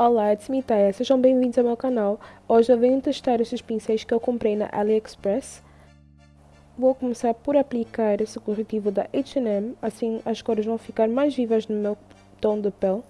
Olá, me Taya. sejam bem-vindos ao meu canal. Hoje eu venho testar estes pincéis que eu comprei na AliExpress. Vou começar por aplicar esse corretivo da H&M, assim as cores vão ficar mais vivas no meu tom de pele.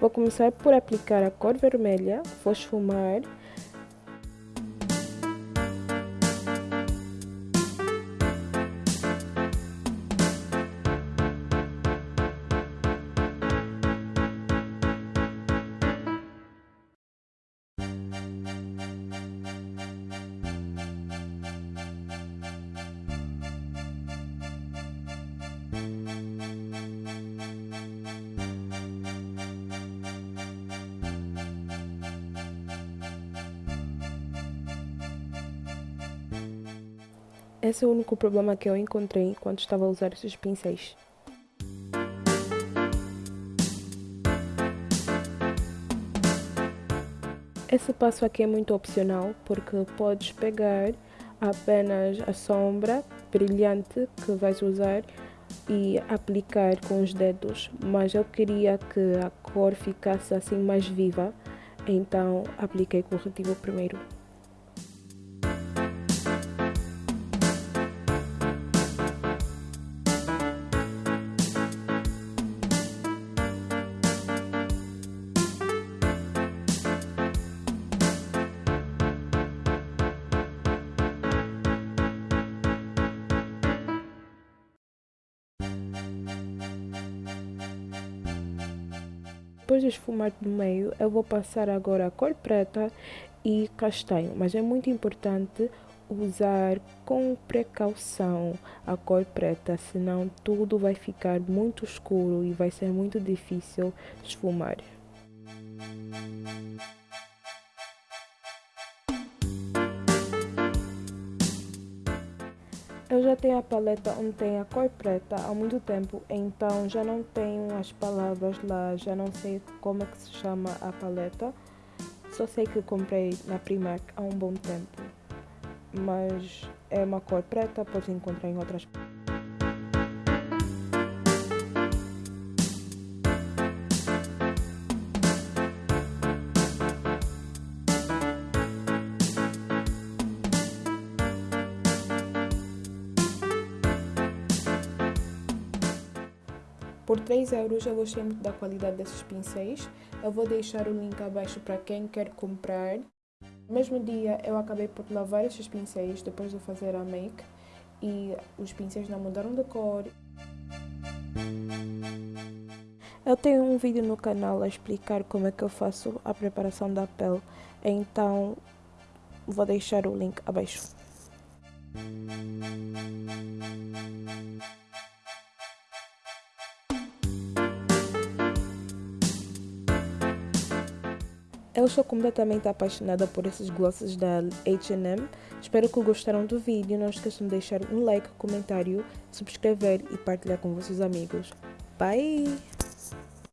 Vou começar por aplicar a cor vermelha, vou esfumar Esse é o único problema que eu encontrei quando estava a usar esses pincéis. Esse passo aqui é muito opcional porque podes pegar apenas a sombra brilhante que vais usar e aplicar com os dedos, mas eu queria que a cor ficasse assim mais viva, então apliquei corretivo primeiro. Depois de esfumar no meio, eu vou passar agora a cor preta e castanho, mas é muito importante usar com precaução a cor preta, senão tudo vai ficar muito escuro e vai ser muito difícil esfumar. Eu já tenho a paleta onde tem a cor preta há muito tempo, então já não tenho as palavras lá, já não sei como é que se chama a paleta. Só sei que comprei na Primark há um bom tempo. Mas é uma cor preta, pode encontrar em outras Por 3 euros eu gostei muito da qualidade desses pincéis. Eu vou deixar o link abaixo para quem quer comprar. No mesmo dia eu acabei por lavar estes pincéis depois de fazer a make e os pincéis não mudaram de cor. Eu tenho um vídeo no canal a explicar como é que eu faço a preparação da pele, então vou deixar o link abaixo. Eu sou completamente apaixonada por esses glosses da H&M. Espero que gostaram do vídeo. Não esqueçam de deixar um like, comentário, subscrever e partilhar com vossos amigos. Bye!